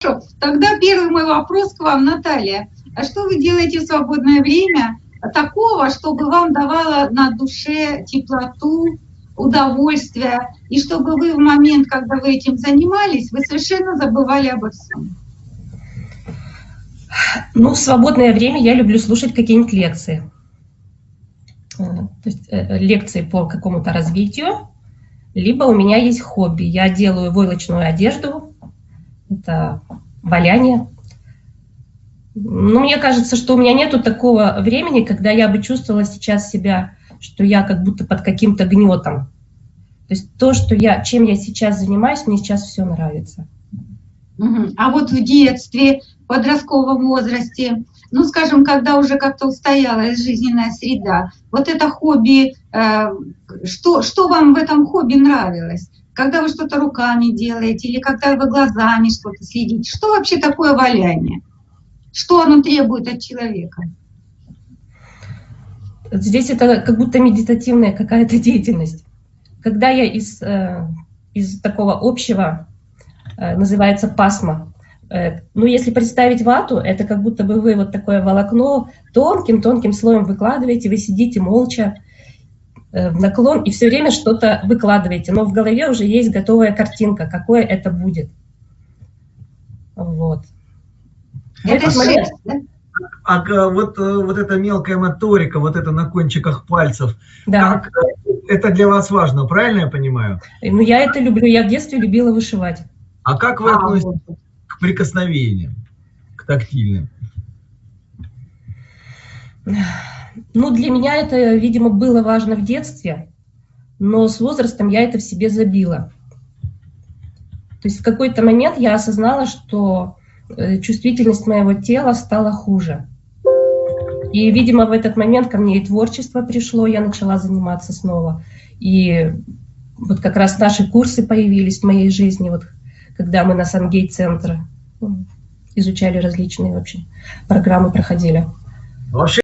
Хорошо, тогда первый мой вопрос к вам, Наталья. А что вы делаете в свободное время такого, чтобы вам давало на душе теплоту, удовольствие, и чтобы вы в момент, когда вы этим занимались, вы совершенно забывали обо всем? Ну, в свободное время я люблю слушать какие-нибудь лекции. Э, то есть э, лекции по какому-то развитию, либо у меня есть хобби. Я делаю войлочную одежду, это валяние. Ну, мне кажется, что у меня нету такого времени, когда я бы чувствовала сейчас себя, что я как будто под каким-то гнетом. То есть то, что я, чем я сейчас занимаюсь, мне сейчас все нравится. А вот в детстве, подростковом возрасте, ну, скажем, когда уже как-то устоялась жизненная среда, вот это хобби, э, что, что вам в этом хобби нравилось? Когда вы что-то руками делаете или когда вы глазами что-то следите. Что вообще такое валяние? Что оно требует от человека? Здесь это как будто медитативная какая-то деятельность. Когда я из, э, из такого общего, э, называется пасма, э, ну, если представить вату, это как будто бы вы вот такое волокно тонким-тонким слоем выкладываете, вы сидите молча, в наклон и все время что-то выкладываете, но в голове уже есть готовая картинка, какое это будет. Вот. Это шесть, да? А, а вот, э, вот эта мелкая моторика, вот это на кончиках пальцев, да. как, э, это для вас важно, правильно я понимаю? Ну, я это люблю, я в детстве любила вышивать. А как вы а, относитесь вот. к прикосновениям, к тактильным? Ну, для меня это, видимо, было важно в детстве, но с возрастом я это в себе забила. То есть в какой-то момент я осознала, что э, чувствительность моего тела стала хуже. И, видимо, в этот момент ко мне и творчество пришло, я начала заниматься снова. И вот как раз наши курсы появились в моей жизни, вот когда мы на Сангей-центр ну, изучали различные вообще программы, проходили. Вообще